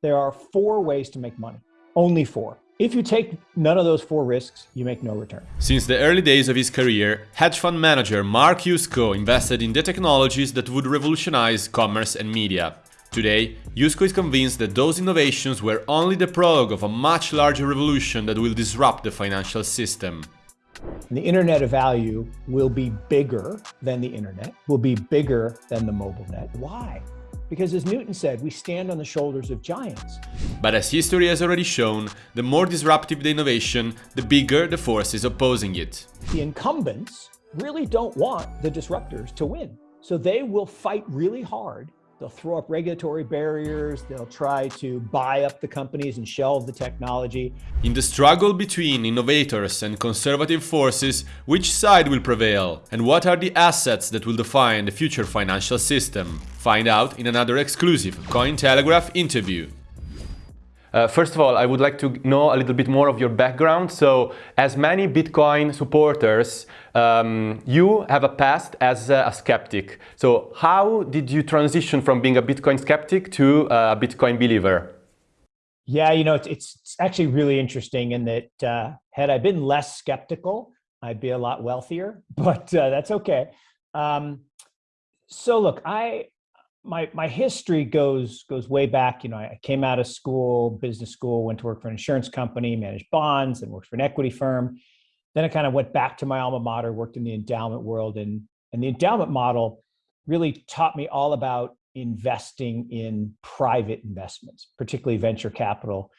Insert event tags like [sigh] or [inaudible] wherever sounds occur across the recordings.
there are four ways to make money. Only four. If you take none of those four risks, you make no return. Since the early days of his career, hedge fund manager Mark Yusko invested in the technologies that would revolutionize commerce and media. Today, Yusko is convinced that those innovations were only the prologue of a much larger revolution that will disrupt the financial system. The Internet of Value will be bigger than the Internet, will be bigger than the mobile net. Why? Because as Newton said, we stand on the shoulders of giants. But as history has already shown, the more disruptive the innovation, the bigger the forces opposing it. The incumbents really don't want the disruptors to win. So they will fight really hard They'll throw up regulatory barriers. They'll try to buy up the companies and shelve the technology. In the struggle between innovators and conservative forces, which side will prevail? And what are the assets that will define the future financial system? Find out in another exclusive Cointelegraph interview. Uh, first of all, I would like to know a little bit more of your background. So, as many Bitcoin supporters, um, you have a past as a, skeptic. So, how did you transition from being a Bitcoin skeptic to a Bitcoin believer? Yeah, you know, it's, it's actually really interesting in that uh, had I been less skeptical, I'd be a lot wealthier, [laughs] but uh, that's okay. Um, so, look, I my my history goes goes way back. You know, I came out of school, business school, went to work for an insurance company, managed bonds, and worked for an equity firm. Then I kind of went back to my alma mater, worked in the endowment world, and and the endowment model really taught me all about investing in private investments, particularly venture capital.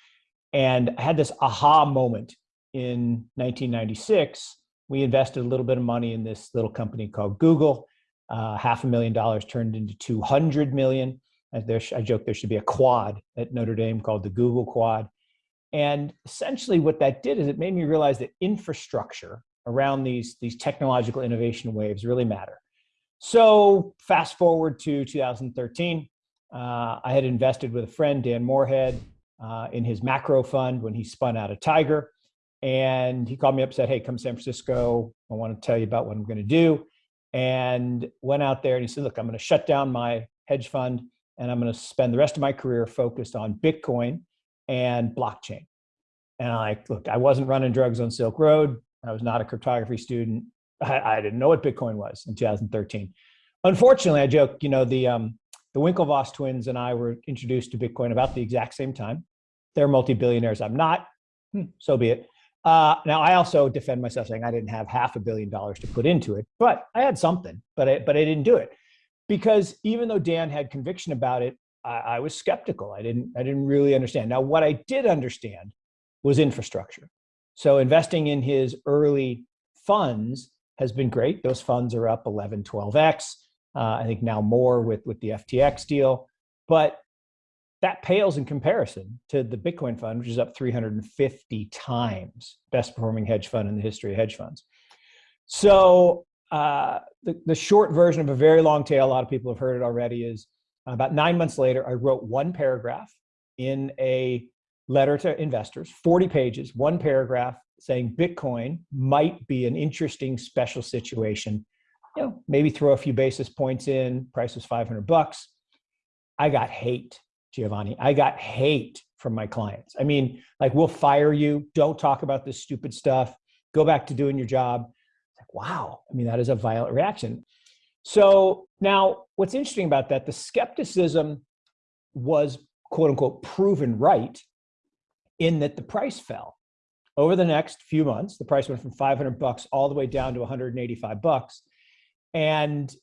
And I had this aha moment in 1996. We invested a little bit of money in this little company called Google uh, half a million dollars turned into 200 million. There, I joke there should be a quad at Notre Dame called the Google Quad. And essentially what that did is it made me realize that infrastructure around these, these technological innovation waves really matter. So fast forward to 2013, uh, I had invested with a friend, Dan Morehead, uh, in his macro fund when he spun out of Tiger. And he called me up and said, hey, come to San Francisco. I want to tell you about what I'm going to do and went out there and he said, look, I'm going to shut down my hedge fund and I'm going to spend the rest of my career focused on Bitcoin and blockchain. And I like, look, I wasn't running drugs on Silk Road. I was not a cryptography student. I, I didn't know what Bitcoin was in 2013. Unfortunately, I joke, you know, the, um, the Winklevoss twins and I were introduced to Bitcoin about the exact same time. They're multi-billionaires. I'm not, hmm, so be it. Uh, now, I also defend myself saying I didn't have half a billion dollars to put into it, but I had something, but I, but I didn't do it because even though Dan had conviction about it, I, I was skeptical. I didn't, I didn't really understand. Now, what I did understand was infrastructure. So investing in his early funds has been great. Those funds are up 11, 12x. Uh, I think now more with, with the FTX deal. But that pales in comparison to the Bitcoin fund, which is up 350 times, best performing hedge fund in the history of hedge funds. So uh, the, the short version of a very long tale, a lot of people have heard it already, is about nine months later, I wrote one paragraph in a letter to investors, 40 pages, one paragraph saying Bitcoin might be an interesting special situation. You know, maybe throw a few basis points in, price was 500 bucks. I got hate Giovanni. I got hate from my clients. I mean, like, we'll fire you. Don't talk about this stupid stuff. Go back to doing your job. Like, wow. I mean, that is a violent reaction. So now what's interesting about that, the skepticism was quote unquote proven right in that the price fell. Over the next few months, the price went from 500 bucks all the way down to 185 bucks. And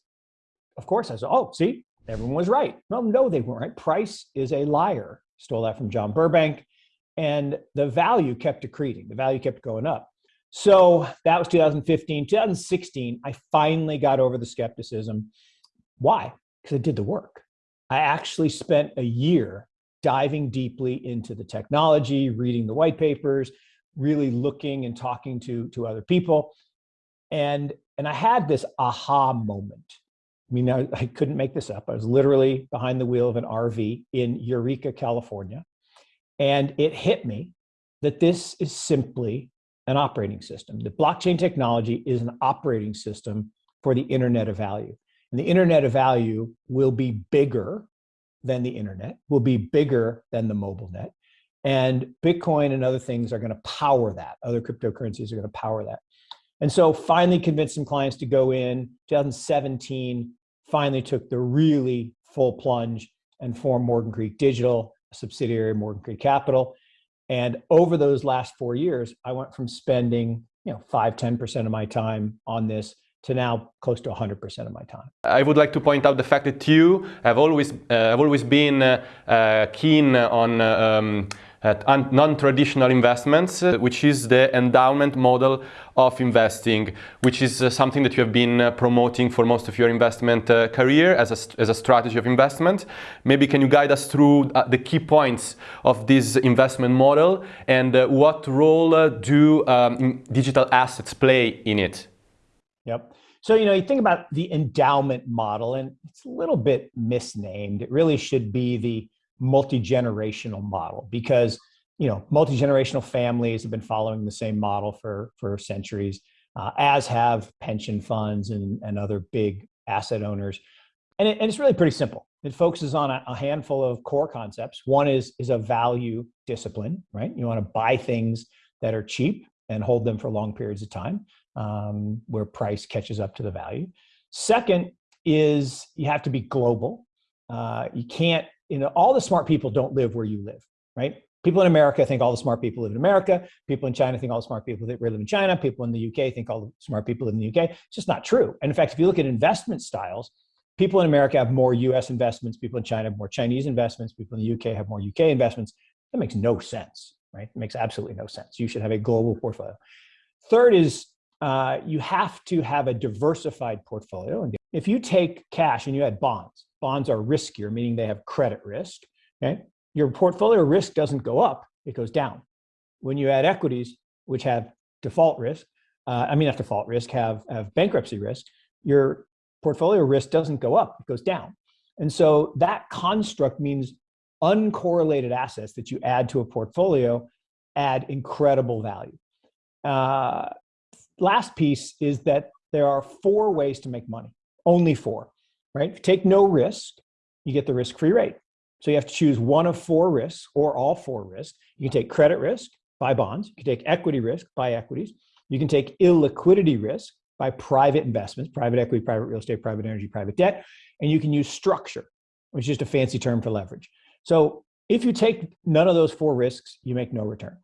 of course, I was, oh, see, everyone was right. No, no, they weren't. Price is a liar. Stole that from John Burbank. And the value kept accreting. The value kept going up. So that was 2015. 2016, I finally got over the skepticism. Why? Because I did the work. I actually spent a year diving deeply into the technology, reading the white papers, really looking and talking to, to other people. And, and I had this aha moment I mean, I, I, couldn't make this up. I was literally behind the wheel of an RV in Eureka, California. And it hit me that this is simply an operating system. The blockchain technology is an operating system for the internet of value. And the internet of value will be bigger than the internet, will be bigger than the mobile net. And Bitcoin and other things are going to power that. Other cryptocurrencies are going to power that. And so finally convinced some clients to go in 2017, finally took the really full plunge and formed Morgan Creek Digital, a subsidiary of Morgan Creek Capital. And over those last four years, I went from spending, you know, five, 10% of my time on this to now close to 100% of my time. I would like to point out the fact that you have always, uh, have always been uh, uh, keen on um, non-traditional investments, uh, which is the endowment model of investing, which is uh, something that you have been uh, promoting for most of your investment career as a, as a strategy of investment. Maybe can you guide us through the key points of this investment model and what role do um, digital assets play in it? Yep. So, you know, you think about the endowment model and it's a little bit misnamed. It really should be the multi-generational model because you know multi-generational families have been following the same model for for centuries uh, as have pension funds and, and other big asset owners. And, it, and it's really pretty simple. It focuses on a, a, handful of core concepts. One is is a value discipline right? You want to buy things that are cheap and hold them for long periods of time um, where price catches up to the value. Second is you have to be global. Uh, you can't you know, all the smart people don't live where you live, right? People in America think all the smart people live in America. People in China think all the smart people that live in China. People in the UK think all the smart people live in the UK. It's just not true. And in fact, if you look at investment styles, people in America have more US investments. People in China have more Chinese investments. People in the UK have more UK investments. That makes no sense, right? It makes absolutely no sense. You should have a global portfolio. Third is uh, you have to have a diversified portfolio. And if you take cash and you add bonds, bonds are riskier, meaning they have credit risk. Okay, your portfolio risk doesn't go up; it goes down. When you add equities, which have default risk, uh, I mean not default risk, have have bankruptcy risk, your portfolio risk doesn't go up; it goes down. And so that construct means uncorrelated assets that you add to a portfolio add incredible value. Uh, last piece is that there are four ways to make money, only four right? Take no risk, you get the risk-free rate. So you have to choose one of four risks or all four risks. You can take credit risk, buy bonds. You can take equity risk, buy equities. You can take illiquidity risk, buy private investments, private equity, private real estate, private energy, private debt. And you can use structure, which is just a fancy term for leverage. So if you take none of those four risks, you make no return.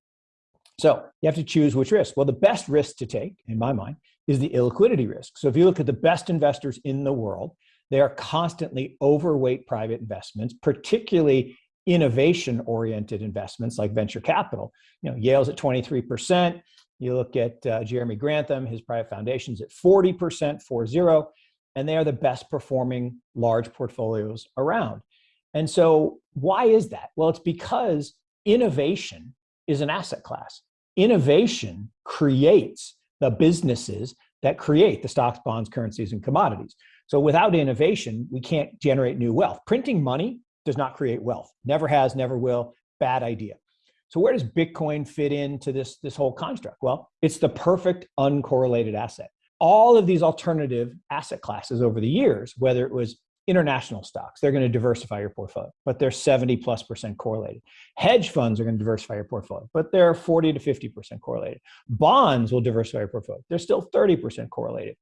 So you have to choose which risk. Well, the best risk to take, in my mind, is the illiquidity risk. So if you look at the best investors in the world, they are constantly overweight private investments, particularly innovation oriented investments like venture capital. You know, Yale's at 23%. You look at uh, Jeremy Grantham, his private foundation's at 40%, 4-0, and they are the best performing large portfolios around. And so why is that? Well, it's because innovation is an asset class. Innovation creates the businesses that create the stocks, bonds, currencies, and commodities. So without innovation, we can't generate new wealth. Printing money does not create wealth. Never has, never will. Bad idea. So where does Bitcoin fit into this, this whole construct? Well, it's the perfect uncorrelated asset. All of these alternative asset classes over the years, whether it was international stocks, they're going to diversify your portfolio, but they're 70 plus percent correlated. Hedge funds are going to diversify your portfolio, but they're 40 to 50% correlated. Bonds will diversify your portfolio. They're still 30% correlated.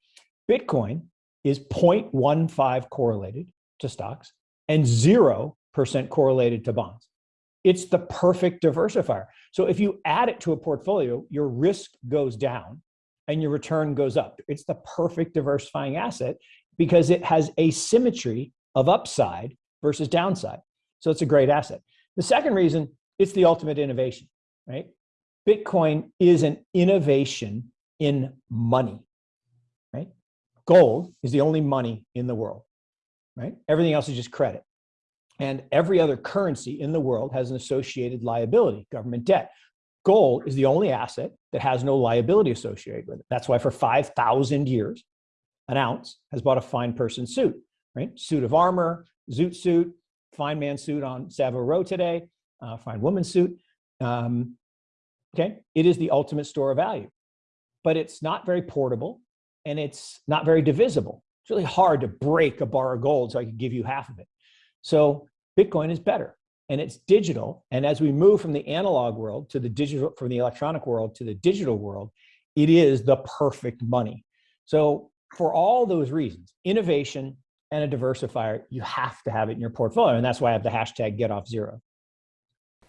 Bitcoin is 0.15 correlated to stocks and 0% correlated to bonds. It's the perfect diversifier. So if you add it to a portfolio, your risk goes down and your return goes up. It's the perfect diversifying asset because it has a symmetry of upside versus downside. So it's a great asset. The second reason, it's the ultimate innovation, right? Bitcoin is an innovation in money gold is the only money in the world, right? Everything else is just credit. And every other currency in the world has an associated liability, government debt. Gold is the only asset that has no liability associated with it. That's why for 5,000 years, an ounce has bought a fine person suit, right? Suit of armor, zoot suit, fine man suit on Savile Row today, uh, fine woman suit. Um, okay, it is the ultimate store of value, but it's not very portable and it's not very divisible. It's really hard to break a bar of gold so I could give you half of it. So Bitcoin is better and it's digital. And as we move from the analog world to the digital, from the electronic world to the digital world, it is the perfect money. So for all those reasons, innovation and a diversifier, you have to have it in your portfolio. And that's why I have the hashtag get off zero.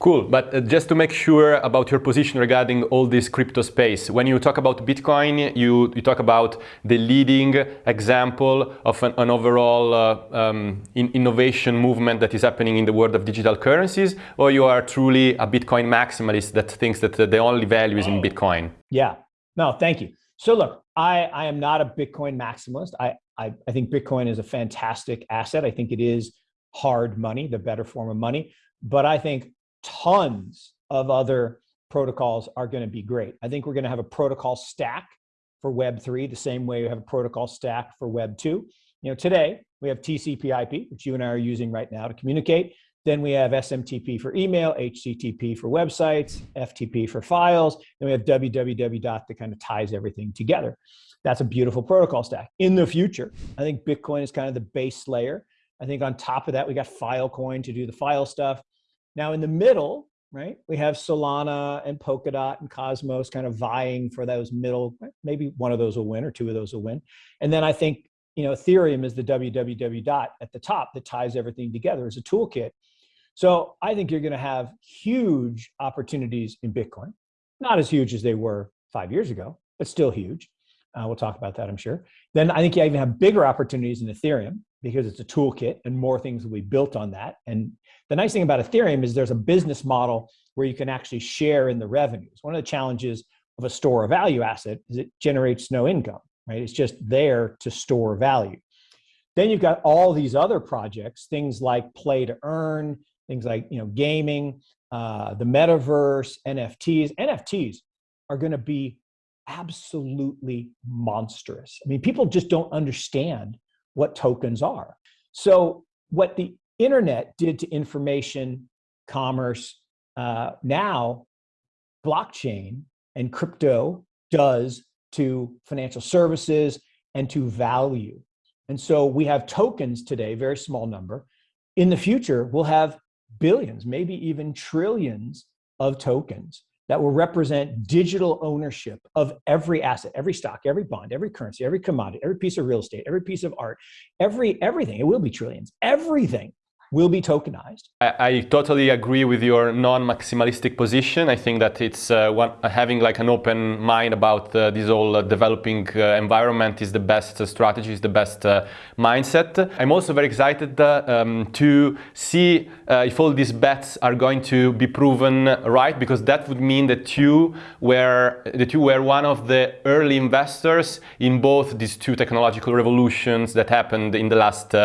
Cool, but uh, just to make sure about your position regarding all this crypto space, when you talk about Bitcoin, you, you talk about the leading example of an, an overall uh, um, in innovation movement that is happening in the world of digital currencies, or you are truly a Bitcoin maximalist that thinks that the only value is in Bitcoin? Yeah, no, thank you. So look, I, I am not a Bitcoin maximalist. I, I, I think Bitcoin is a fantastic asset. I think it is hard money, the better form of money. But I think tons of other protocols are going to be great. I think we're going to have a protocol stack for Web3 the same way we have a protocol stack for Web2. You know, today we have TCP/IP, which you and I are using right now to communicate. Then we have SMTP for email, HTTP for websites, FTP for files. and we have www dot that kind of ties everything together. That's a beautiful protocol stack. In the future, I think Bitcoin is kind of the base layer. I think on top of that, we got Filecoin to do the file stuff. Now in the middle, right, we have Solana and Polkadot and Cosmos kind of vying for those middle, maybe one of those will win or two of those will win. And then I think, you know, Ethereum is the www dot at the top that ties everything together as a toolkit. So I think you're going to have huge opportunities in Bitcoin, not as huge as they were five years ago, but still huge. Uh, we'll talk about that, I'm sure. Then I think you even have bigger opportunities in Ethereum because it's a toolkit and more things will be built on that. And the nice thing about Ethereum is there's a business model where you can actually share in the revenues. One of the challenges of a store of value asset is it generates no income, right? It's just there to store value. Then you've got all these other projects, things like play to earn, things like you know gaming, uh, the metaverse, NFTs. NFTs are going to be absolutely monstrous. I mean, people just don't understand what tokens are. So what the internet did to information commerce, uh, now blockchain and crypto does to financial services and to value. And so we have tokens today, very small number. In the future, we'll have billions, maybe even trillions of tokens that will represent digital ownership of every asset, every stock, every bond, every currency, every commodity, every piece of real estate, every piece of art, every everything. It will be trillions. Everything will be tokenized. I, I totally agree with your non-maximalistic position. I think that it's uh, one, having like an open mind about uh, this whole uh, developing uh, environment is the best uh, strategy, is the best uh, mindset. I'm also very excited um, to see if all these bets are going to be proven right, because that would mean that you were that you were one of the early investors in both these two technological revolutions that happened in the last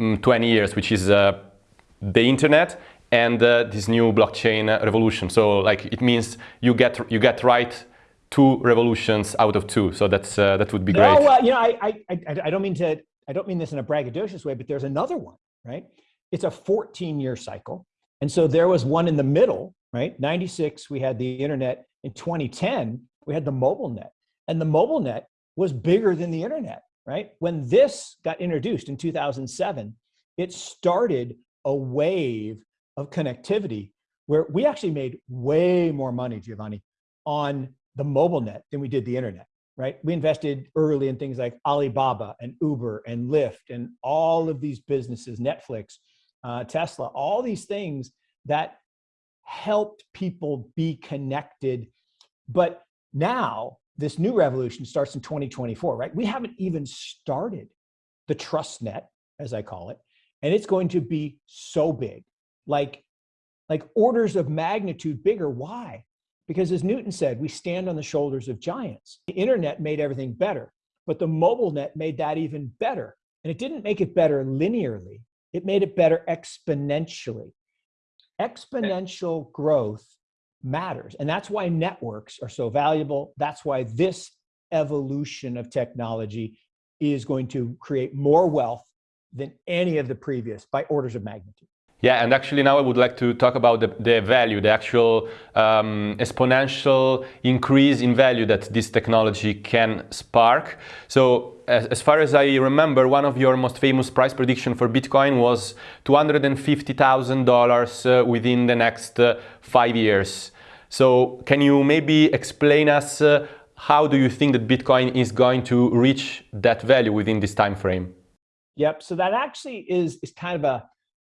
mm, 20 years, which is the internet and uh, this new blockchain revolution. So like it means you get you get right two revolutions out of two. So that's uh, that would be great. No, uh, you know, I, I I don't mean to I don't mean this in a braggadocious way, but there's another one, right? It's a 14 year cycle, and so there was one in the middle, right? 96 we had the internet. In 2010 we had the mobile net, and the mobile net was bigger than the internet, right? When this got introduced in 2007, it started a wave of connectivity where we actually made way more money, Giovanni, on the mobile net than we did the internet, right? We invested early in things like Alibaba and Uber and Lyft and all of these businesses, Netflix, uh, Tesla, all these things that helped people be connected. But now this new revolution starts in 2024, right? We haven't even started the trust net, as I call it and it's going to be so big, like, like orders of magnitude bigger. Why? Because as Newton said, we stand on the shoulders of giants. The internet made everything better, but the mobile net made that even better. And it didn't make it better linearly, it made it better exponentially. Eh. Exponential growth matters. And that's why networks are so valuable. That's why this evolution of technology is going to create more wealth than any of the previous by orders of magnitude. Yeah, and actually now I would like to talk about the, the value, the actual um, exponential increase in value that this technology can spark. So as, as, far as I remember, one of your most famous price prediction for Bitcoin was $250,000 uh, within the next uh, five years. So can you maybe explain us uh, how do you think that Bitcoin is going to reach that value within this time frame? Yep, so that actually is, is kind of a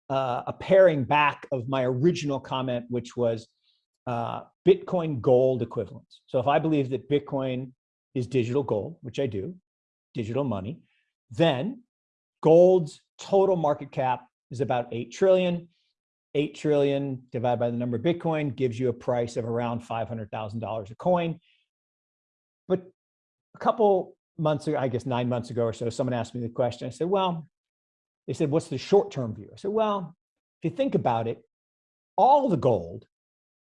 uh, a paring back of my original comment, which was uh, Bitcoin gold equivalence. So if I believe that Bitcoin is digital gold, which I do, digital money, then gold's total market cap is about 8 trillion. 8 trillion divided by the number of Bitcoin gives you a price of around $500,000 a coin. But a couple months ago, I guess nine months ago or so, someone asked me the question. I said, well, they said, what's the short-term view? I said, well, if you think about it, all the gold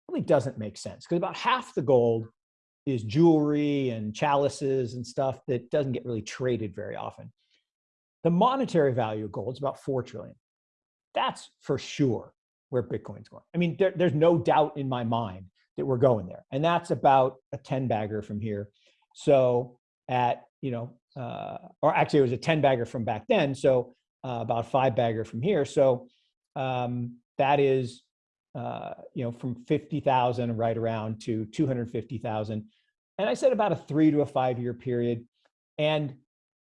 really doesn't make sense because about half the gold is jewelry and chalices and stuff that doesn't get really traded very often. The monetary value of gold is about 4 trillion. That's for sure where Bitcoin's going. I mean, there, there's no doubt in my mind that we're going there. And that's about a 10 bagger from here. So at, you know, uh, or actually it was a 10 bagger from back then. So uh, about five bagger from here. So um, that is, uh, you know, from 50,000 right around to 250,000. And I said about a three to a five year period. And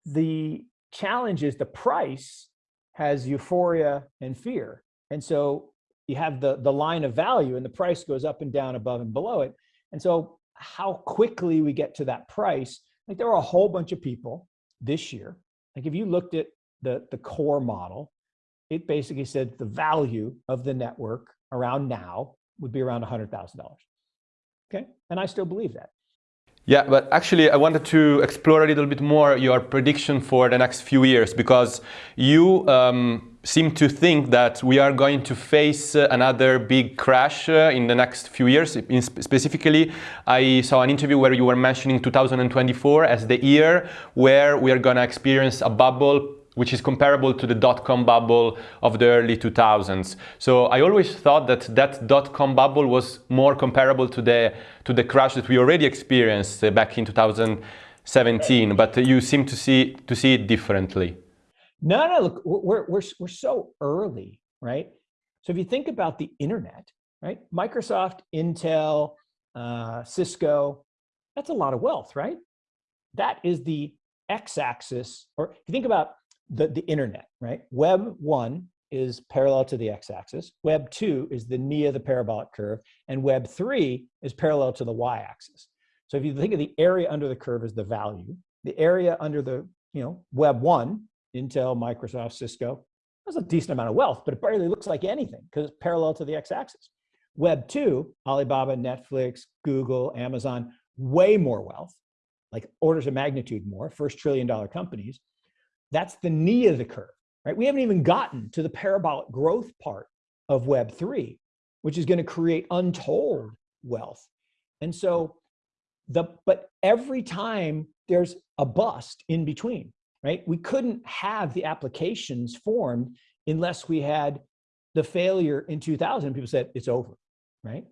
the challenge is the price has euphoria and fear. And so you have the, the line of value and the price goes up and down above and below it. And so how quickly we get to that price, like there were a whole bunch of people this year. Like if you looked at the, the core model, it basically said the value of the network around now would be around $100,000. Okay, and I still believe that. Yeah, but actually I wanted to explore a little bit more your prediction for the next few years because you um, seem to think that we are going to face uh, another big crash uh, in the next few years. Specifically, I saw an interview where you were mentioning 2024 as the year where we are going to experience a bubble which is comparable to the dot-com bubble of the early 2000s. So I always thought that that dot-com bubble was more comparable to the, to the crash that we already experienced uh, back in 2017, but you seem to see, to see it differently. No, no, look, we're, we're, we're so early, right? So if you think about the internet, right? Microsoft, Intel, uh, Cisco, that's a lot of wealth, right? That is the x-axis, or if you think about the, the internet, right? Web one is parallel to the x-axis. Web two is the knee of the parabolic curve. And web three is parallel to the y-axis. So if you think of the area under the curve as the value, the area under the, you know, web one, Intel, Microsoft, Cisco, that's a decent amount of wealth, but it barely looks like anything because it's parallel to the x-axis. Web two, Alibaba, Netflix, Google, Amazon, way more wealth, like orders of magnitude more, first trillion dollar companies. That's the knee of the curve, right? We haven't even gotten to the parabolic growth part of Web3, which is going to create untold wealth. And so the, but every time there's a bust in between, right? We couldn't have the applications formed unless we had the failure in 2000. People said it's over, right?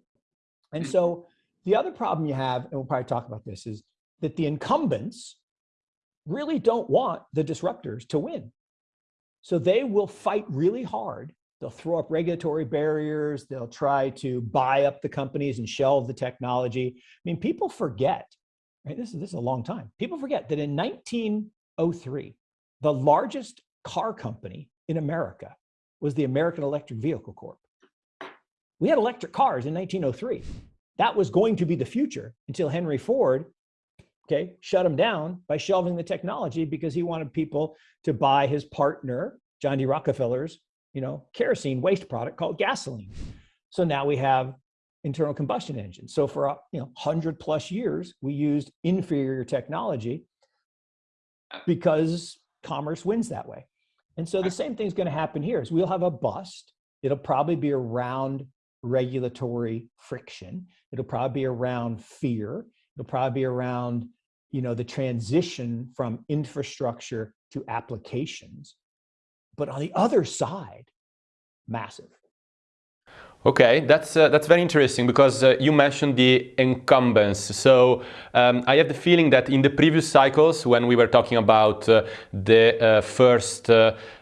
And hmm. so the other problem you have, and we'll probably talk about this, is that the incumbents really don't want the disruptors to win. So they will fight really hard. They'll throw up regulatory barriers. They'll try to buy up the companies and shelve the technology. I mean, people forget, right? This is, this is a long time. People forget that in 1903, the largest car company in America was the American Electric Vehicle Corp. We had electric cars in 1903. That was going to be the future until Henry Ford okay, shut him down by shelving the technology because he wanted people to buy his partner, John D. Rockefeller's, you know, kerosene waste product called gasoline. So now we have internal combustion engines. So for, uh, you know, 100 plus years, we used inferior technology because commerce wins that way. And so the same thing's going to happen here is we'll have a bust. It'll probably be around regulatory friction. It'll probably be around fear. It'll probably be around you know, the transition from infrastructure to applications. But on the other side, massive. Okay, that's uh, that's very interesting because uh, you mentioned the incumbents. So um, I have the feeling that in the previous cycles, when we were talking about uh, the uh, first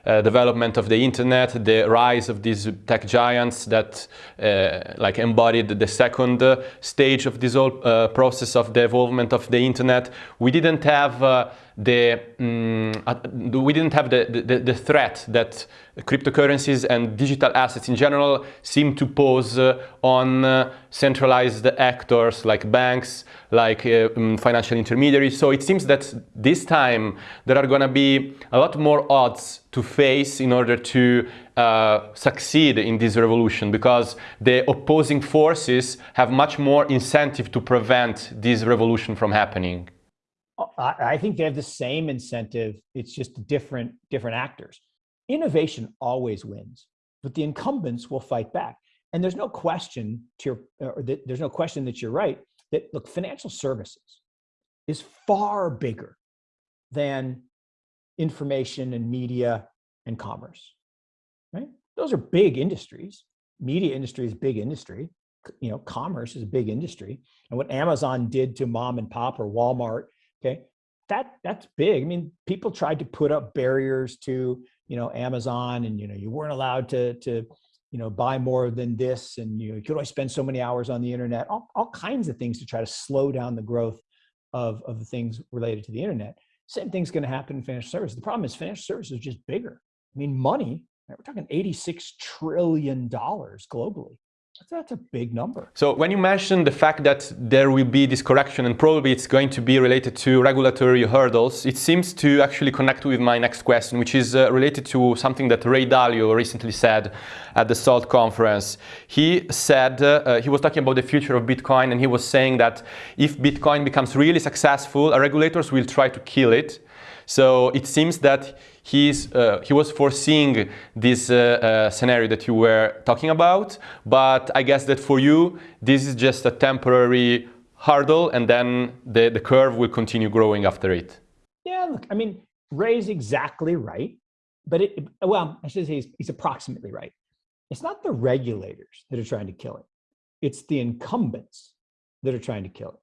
uh, uh, development of the internet, the rise of these tech giants that like embodied the second stage of this whole process of the evolvement of the internet, we didn't have the um, we didn't have the, the, the, threat that cryptocurrencies and digital assets in general seem to pose uh, on uh, centralized actors like banks, like uh, um, financial intermediaries. So it seems that this time there are going to be a lot more odds to face in order to uh, succeed in this revolution because the opposing forces have much more incentive to prevent this revolution from happening. I think they have the same incentive. It's just different, different actors. Innovation always wins, but the incumbents will fight back. And there's no question to your, or that, there's no question that you're right that look, financial services is far bigger than information and media and commerce, right? Those are big industries. Media industry is big industry. You know, commerce is a big industry. And what Amazon did to mom and pop or Walmart Okay, that that's big. I mean, people tried to put up barriers to you know Amazon, and you know you weren't allowed to to you know buy more than this, and you, know, you could only spend so many hours on the internet. All all kinds of things to try to slow down the growth of of the things related to the internet. Same thing's going to happen in financial services. The problem is financial services is just bigger. I mean, money. We're talking 86 trillion dollars globally. That's a big number. So when you mentioned the fact that there will be this correction and probably it's going to be related to regulatory hurdles, it seems to actually connect with my next question, which is uh, related to something that Ray Dalio recently said at the SALT conference. He said, uh, uh, he was talking about the future of Bitcoin and he was saying that if Bitcoin becomes really successful, regulators will try to kill it. So it seems that he's, uh, he was foreseeing this uh, uh, scenario that you were talking about, but I guess that for you, this is just a temporary hurdle and then the, the curve will continue growing after it. Yeah, look, I mean, Ray's exactly right, but it, well, I should say he's, he's approximately right. It's not the regulators that are trying to kill it. It's the incumbents that are trying to kill it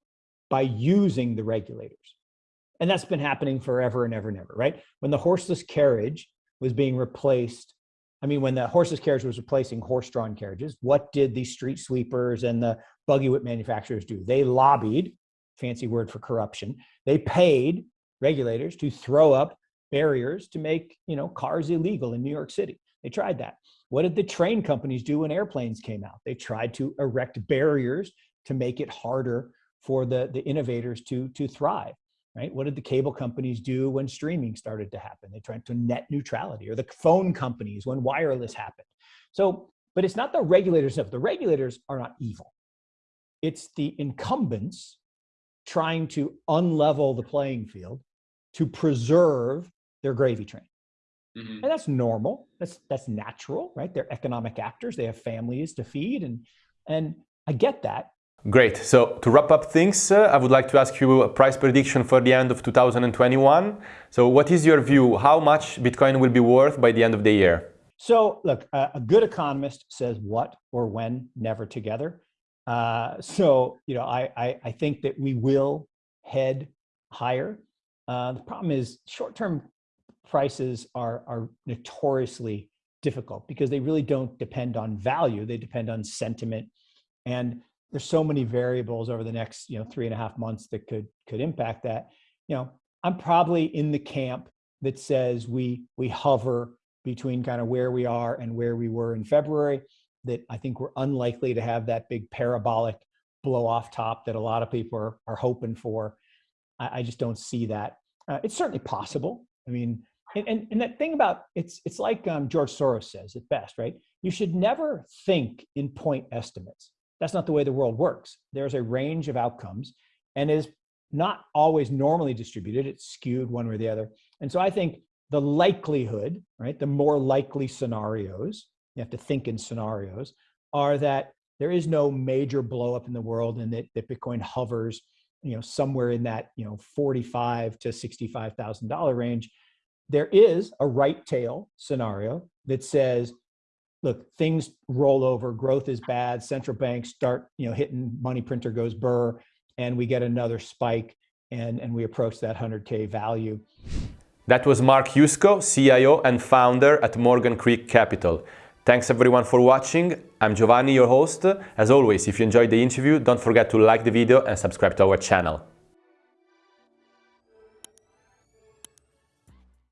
by using the regulators. And that's been happening forever and ever and ever, right? When the horseless carriage was being replaced, I mean, when the horseless carriage was replacing horse-drawn carriages, what did the street sweepers and the buggy whip manufacturers do? They lobbied, fancy word for corruption. They paid regulators to throw up barriers to make, you know, cars illegal in New York City. They tried that. What did the train companies do when airplanes came out? They tried to erect barriers to make it harder for the, the innovators to, to thrive right? What did the cable companies do when streaming started to happen? They tried to net neutrality or the phone companies when wireless happened. So, but it's not the regulators of the regulators are not evil. It's the incumbents trying to unlevel the playing field to preserve their gravy train. Mm -hmm. And that's normal. That's that's natural, right? They're economic actors. They have families to feed and and I get that. Great. So to wrap up things, uh, I would like to ask you a price prediction for the end of 2021. So what is your view? How much Bitcoin will be worth by the end of the year? So look, uh, a good economist says what or when, never together. Uh, so, you know, I, I, I, think that we will head higher. Uh, the problem is short-term prices are, are notoriously difficult because they really don't depend on value. They depend on sentiment. And there's so many variables over the next you know three and a half months that could could impact that. You know i'm probably in the camp that says we we hover between kind of where we are and where we were in february that i think we're unlikely to have that big parabolic blow off top that a lot of people are, are hoping for. I, I just don't see that. Uh, it's certainly possible. I mean and, and, and that thing about it's it's like um, george soros says at best right? You should never think in point estimates that's not the way the world works. There's a range of outcomes and is not always normally distributed. It's skewed one way or the other. And so I think the likelihood, right, the more likely scenarios, you have to think in scenarios, are that there is no major blow up in the world and that, that Bitcoin hovers, you know, somewhere in that, you know, 45 to $65,000 range. There is a right tail scenario that says look, things roll over, growth is bad, central banks start, you know, hitting money printer goes burr, and we get another spike and, and we approach that 100K value. That was Mark Yusko, CIO and founder at Morgan Creek Capital. Thanks everyone for watching. I'm Giovanni, your host. As always, if you enjoyed the interview, don't forget to like the video and subscribe to our channel.